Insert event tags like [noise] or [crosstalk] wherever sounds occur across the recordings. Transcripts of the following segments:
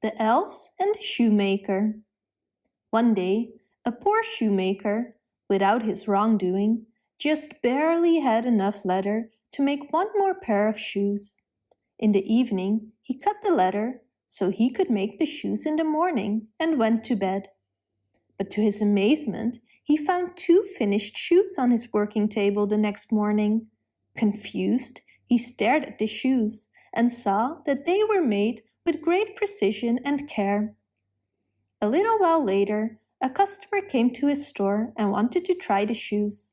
The Elves and the Shoemaker One day, a poor shoemaker, without his wrongdoing, just barely had enough leather to make one more pair of shoes. In the evening he cut the leather so he could make the shoes in the morning and went to bed. But to his amazement, he found two finished shoes on his working table the next morning. Confused, he stared at the shoes and saw that they were made with great precision and care. A little while later, a customer came to his store and wanted to try the shoes.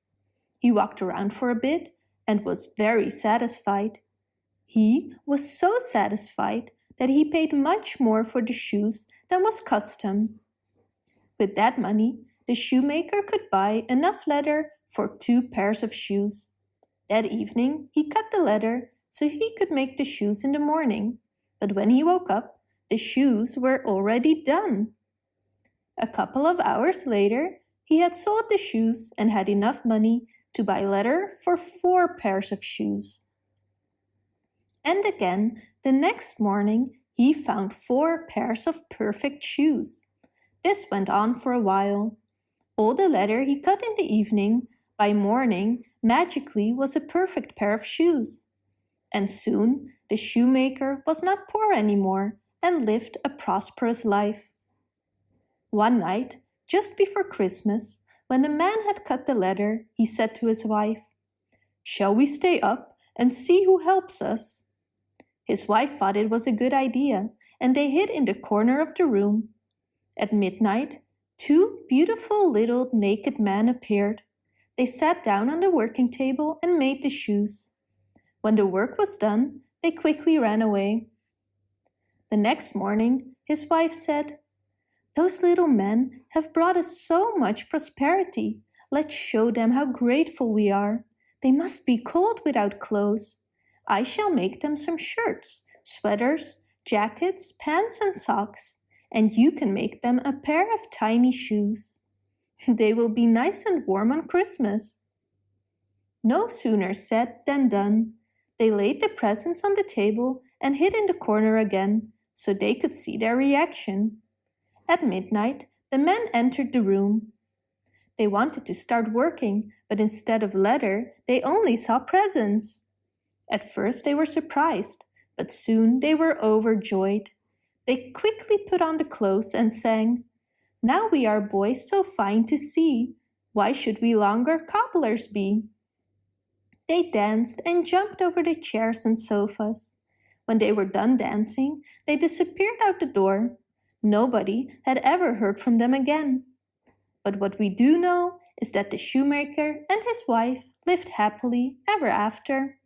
He walked around for a bit and was very satisfied. He was so satisfied that he paid much more for the shoes than was custom. With that money, the shoemaker could buy enough leather for two pairs of shoes. That evening, he cut the leather so he could make the shoes in the morning but when he woke up, the shoes were already done. A couple of hours later, he had sold the shoes and had enough money to buy leather for four pairs of shoes. And again, the next morning, he found four pairs of perfect shoes. This went on for a while. All the leather he cut in the evening, by morning, magically was a perfect pair of shoes. And soon the shoemaker was not poor anymore and lived a prosperous life. One night, just before Christmas, when the man had cut the leather, he said to his wife, Shall we stay up and see who helps us? His wife thought it was a good idea, and they hid in the corner of the room. At midnight, two beautiful little naked men appeared. They sat down on the working table and made the shoes. When the work was done, they quickly ran away. The next morning, his wife said, Those little men have brought us so much prosperity. Let's show them how grateful we are. They must be cold without clothes. I shall make them some shirts, sweaters, jackets, pants and socks, and you can make them a pair of tiny shoes. [laughs] They will be nice and warm on Christmas. No sooner said than done. They laid the presents on the table and hid in the corner again, so they could see their reaction. At midnight, the men entered the room. They wanted to start working, but instead of leather, they only saw presents. At first they were surprised, but soon they were overjoyed. They quickly put on the clothes and sang, Now we are boys so fine to see, why should we longer cobblers be? They danced and jumped over the chairs and sofas. When they were done dancing, they disappeared out the door. Nobody had ever heard from them again. But what we do know is that the shoemaker and his wife lived happily ever after.